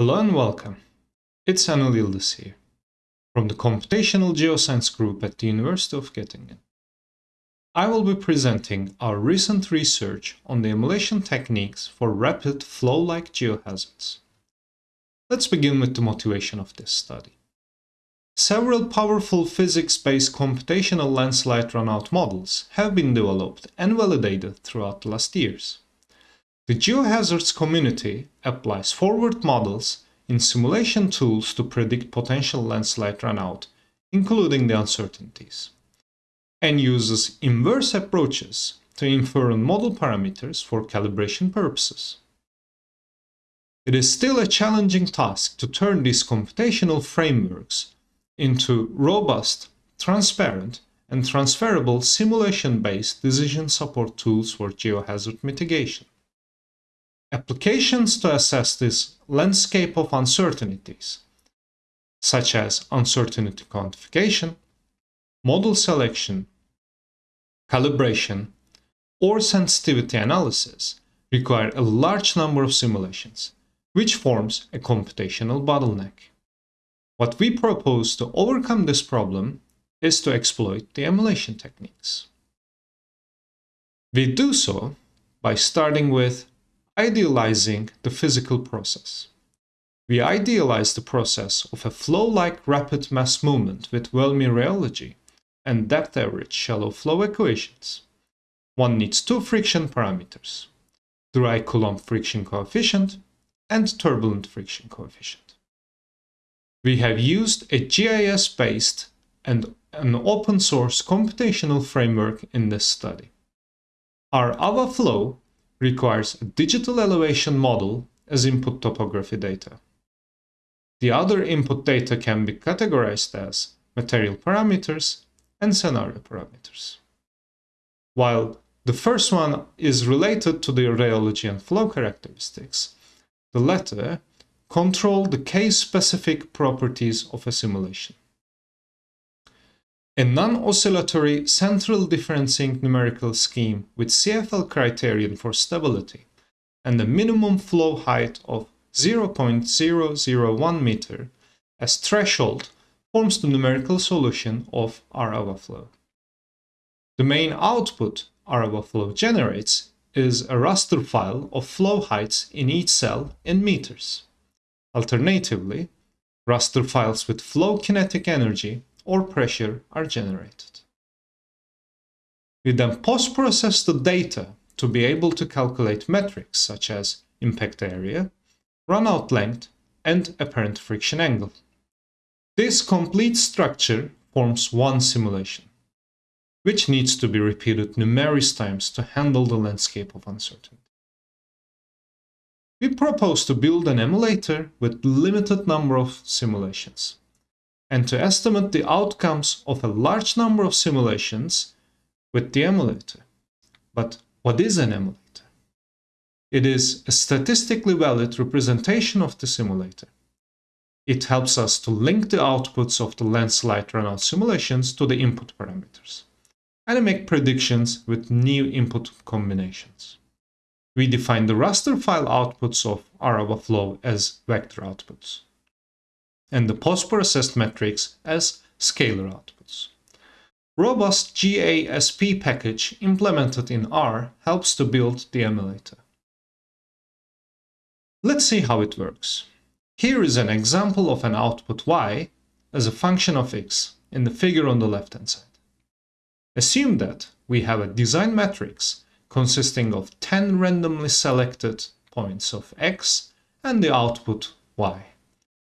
Hello and welcome. It's Anil Yildiz here, from the Computational Geoscience Group at the University of Göttingen. I will be presenting our recent research on the emulation techniques for rapid flow-like geohazards. Let's begin with the motivation of this study. Several powerful physics-based computational landslide runout models have been developed and validated throughout the last years. The geohazards community applies forward models in simulation tools to predict potential landslide runout, including the uncertainties, and uses inverse approaches to infer on model parameters for calibration purposes. It is still a challenging task to turn these computational frameworks into robust, transparent, and transferable simulation-based decision support tools for geohazard mitigation. Applications to assess this landscape of uncertainties, such as uncertainty quantification, model selection, calibration, or sensitivity analysis, require a large number of simulations, which forms a computational bottleneck. What we propose to overcome this problem is to exploit the emulation techniques. We do so by starting with idealizing the physical process. We idealize the process of a flow-like rapid mass movement with Voellmy rheology and depth average shallow flow equations. One needs two friction parameters, dry Coulomb friction coefficient and turbulent friction coefficient we have used a GIS-based and an open source computational framework in this study. r.avaflow requires a digital elevation model as input topography data. The other input data can be categorized as material parameters and scenario parameters. While the first one is related to the rheology and flow characteristics, the latter control the case-specific properties of a simulation. A non-oscillatory central differencing numerical scheme with CFL criterion for stability and a minimum flow height of 0.001 meter as threshold forms the numerical solution of AVA flow. The main output AVA flow generates is a raster file of flow heights in each cell in meters. Alternatively, raster files with flow kinetic energy or pressure are generated. We then post-process the data to be able to calculate metrics such as impact area, runout length, and apparent friction angle. This complete structure forms one simulation, which needs to be repeated numerous times to handle the landscape of uncertainty we propose to build an emulator with limited number of simulations and to estimate the outcomes of a large number of simulations with the emulator. But what is an emulator? It is a statistically valid representation of the simulator. It helps us to link the outputs of the landslide runout simulations to the input parameters and make predictions with new input combinations we define the raster file outputs of AVA flow as vector outputs, and the post-processed metrics as scalar outputs. RobustGaSP package implemented in R helps to build the emulator. Let's see how it works. Here is an example of an output y as a function of x in the figure on the left-hand side. Assume that we have a design matrix consisting of 10 randomly selected points of x and the output y.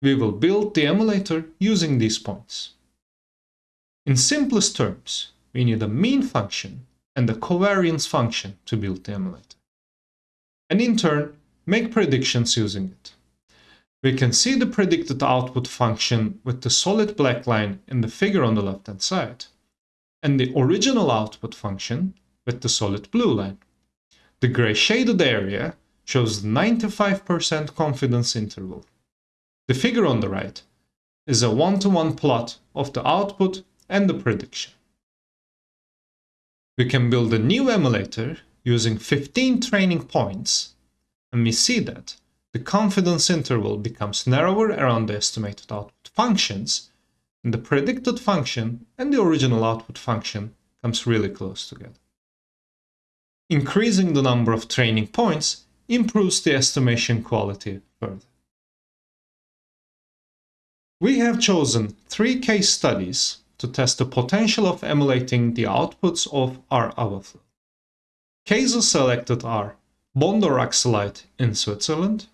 We will build the emulator using these points. In simplest terms, we need a mean function and a covariance function to build the emulator. And in turn, make predictions using it. We can see the predicted output function with the solid black line in the figure on the left hand side, and the original output function with the solid blue line. The gray shaded area shows the 95% confidence interval. The figure on the right is a one-to-one -one plot of the output and the prediction. We can build a new emulator using 15 training points, and we see that the confidence interval becomes narrower around the estimated output functions, and the predicted function and the original output function comes really close together. Increasing the number of training points improves the estimation quality further. We have chosen three case studies to test the potential of emulating the outputs of r.avaflow. Cases selected are Bondo Rock in Switzerland,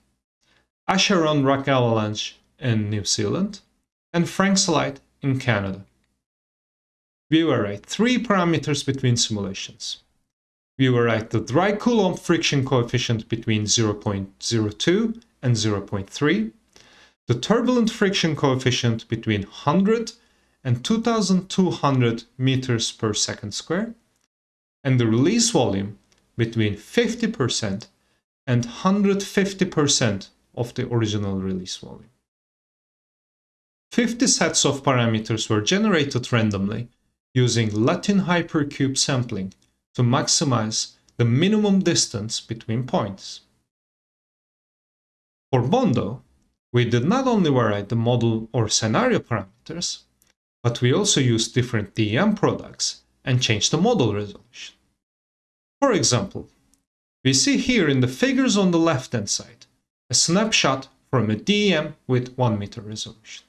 Acheron Rock Avalanche in New Zealand, and Frank Slide in Canada. We vary three parameters between simulations. We vary the dry Coulomb friction coefficient between 0.02 and 0.3, the turbulent friction coefficient between 100 and 2200 meters per second square, and the release volume between 50% and 150% of the original release volume. 50 sets of parameters were generated randomly using Latin hypercube sampling to maximize the minimum distance between points. For Bondo, we did not only vary the model or scenario parameters, but we also used different DEM products and changed the model resolution. For example, we see here in the figures on the left hand side a snapshot from a DEM with 1 meter resolution.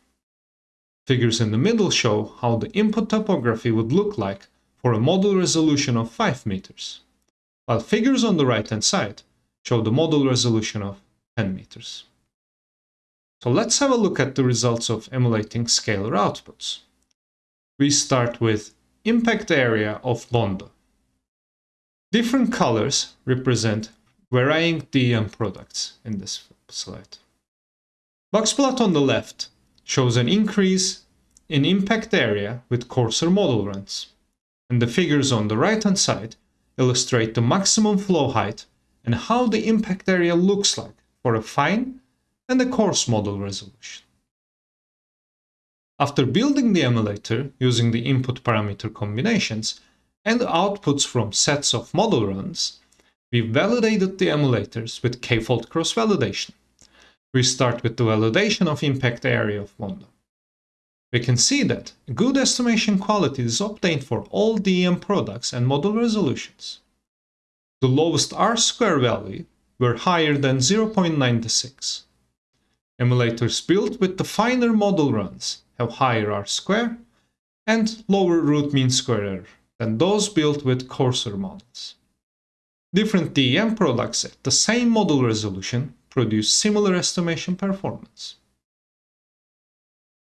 Figures in the middle show how the input topography would look like for a model resolution of 5 meters, while figures on the right hand side show the model resolution of 10 meters. So let's have a look at the results of emulating scalar outputs. We start with impact area of Bondo. Different colors represent varying DEM products in this slide. Box plot on the left shows an increase in impact area with coarser model runs, and the figures on the right hand side illustrate the maximum flow height and how the impact area looks like for a fine and a coarse model resolution. After building the emulator using the input parameter combinations and outputs from sets of model runs, we validated the emulators with k-fold cross-validation. We start with the validation of impact area of Bondo. We can see that good estimation quality is obtained for all DEM products and model resolutions. The lowest R-square value were higher than 0.96. Emulators built with the finer model runs have higher R-square and lower root mean square error than those built with coarser models. Different DEM products at the same model resolution produce similar estimation performance.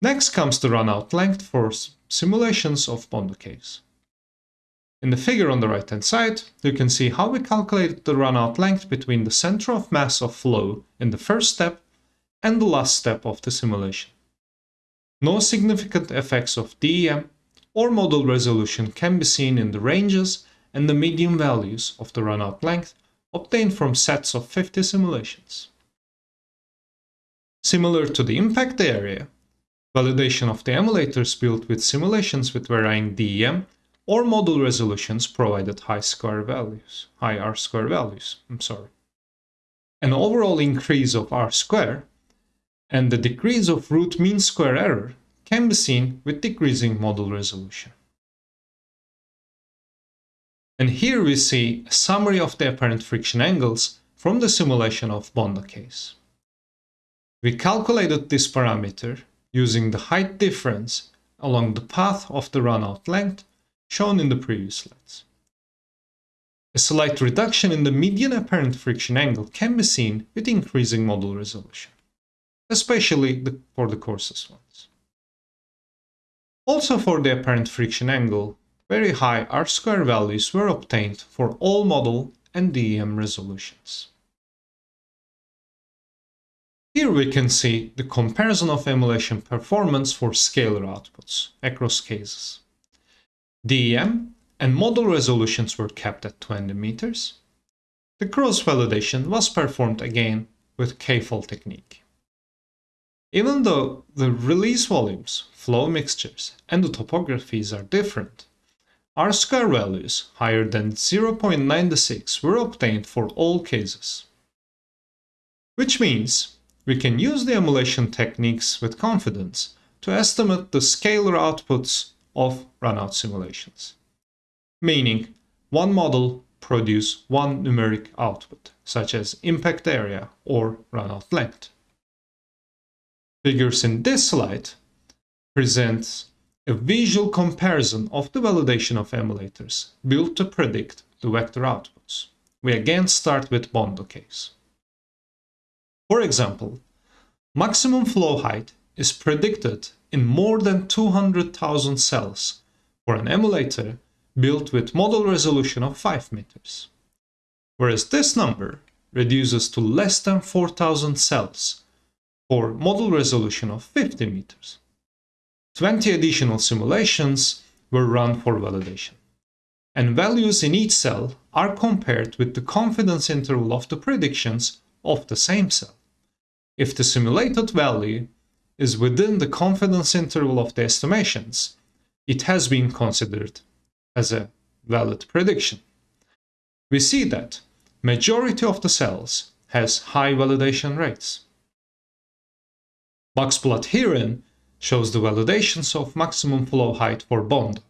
Next comes the runout length for simulations of Bondo caves. In the figure on the right hand side, you can see how we calculated the runout length between the center of mass of flow in the first step and the last step of the simulation. No significant effects of DEM or model resolution can be seen in the ranges and the median values of the runout length obtained from sets of 50 simulations. Similar to the impact area, validation of the emulators built with simulations with varying DEM or model resolutions provided high square values, high R square values, I'm sorry. An overall increase of R square and the decrease of root mean square error can be seen with decreasing model resolution. And here we see a summary of the apparent friction angles from the simulation of Bondo case. We calculated this parameter using the height difference along the path of the runout length shown in the previous slides. A slight reduction in the median apparent friction angle can be seen with increasing model resolution especially the, for the coarsest ones. Also for the apparent friction angle, very high R-square values were obtained for all model and DEM resolutions. Here we can see the comparison of emulation performance for scalar outputs across cases. DEM and model resolutions were kept at 20 meters. The cross-validation was performed again with K-fold technique. Even though the release volumes, flow mixtures, and the topographies are different, R square values higher than 0.96 were obtained for all cases. which means we can use the emulation techniques with confidence to estimate the scalar outputs of runout simulations. Meaning, one model produce one numeric output, such as impact area or runout length. Figures in this slide presents a visual comparison of the validation of emulators built to predict the vector outputs. We again start with Bondo case. For example, maximum flow height is predicted in more than 200,000 cells for an emulator built with model resolution of 5 meters. Whereas this number reduces to less than 4000 cells for model resolution of 50 meters. 20 additional simulations were run for validation. And values in each cell are compared with the confidence interval of the predictions of the same cell. If the simulated value is within the confidence interval of the estimations, it has been considered as a valid prediction. We see that majority of the cells has high validation rates. Boxplot herein shows the validations of maximum flow height for Bond.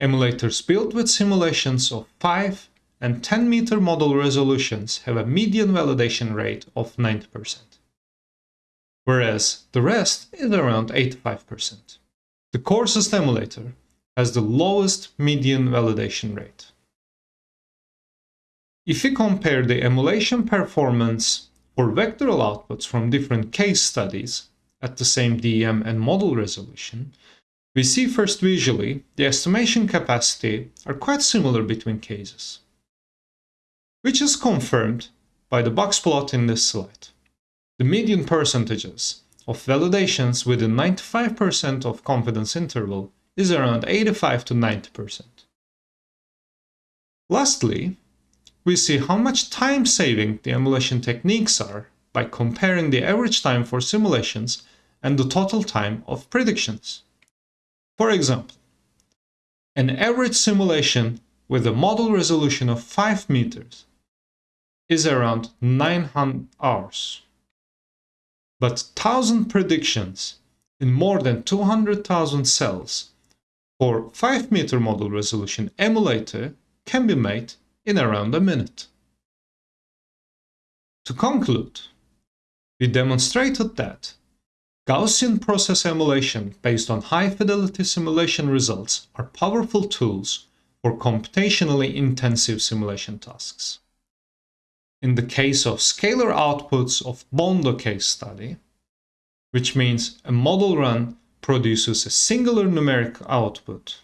Emulators built with simulations of 5 and 10 meter model resolutions have a median validation rate of 90%, whereas the rest is around 85%. The coarsest emulator has the lowest median validation rate. If we compare the emulation performance for vectoral outputs from different case studies, at the same DEM and model resolution, we see first visually the estimation capacity are quite similar between cases, which is confirmed by the box plot in this slide. The median percentages of validations within 95% of confidence interval is around 85 to 90%. Lastly, we see how much time saving the emulation techniques are by comparing the average time for simulations and the total time of predictions. For example, an average simulation with a model resolution of 5 meters is around 900 hours. But 1000 predictions in more than 200,000 cells for 5 meter model resolution emulator can be made in around a minute. To conclude, we demonstrated that Gaussian process emulation based on high-fidelity simulation results are powerful tools for computationally intensive simulation tasks. In the case of scalar outputs of Bondo case study, which means a model run produces a singular numeric output,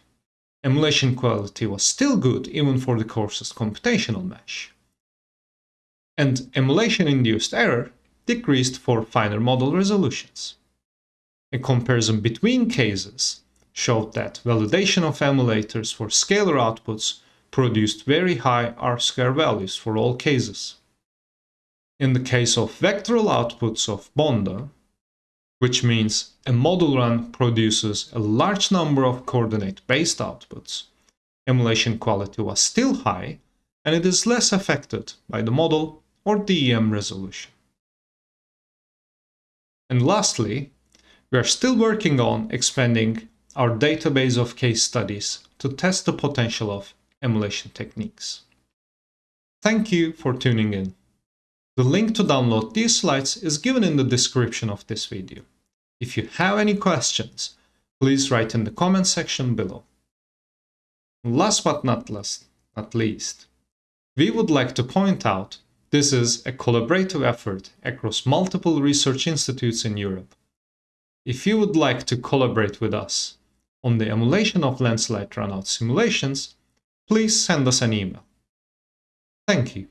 emulation quality was still good even for the coarsest computational mesh. And emulation-induced error decreased for finer model resolutions. A comparison between cases showed that validation of emulators for scalar outputs produced very high R-square values for all cases. In the case of vectoral outputs of Bondo, which means a model run produces a large number of coordinate-based outputs, emulation quality was still high and it is less affected by the model or DEM resolution. And lastly, we are still working on expanding our database of case studies to test the potential of emulation techniques. Thank you for tuning in. The link to download these slides is given in the description of this video. If you have any questions, please write in the comment section below. Last but not last, not least, we would like to point out this is a collaborative effort across multiple research institutes in Europe if you would like to collaborate with us on the emulation of landslide runout simulations, please send us an email. Thank you.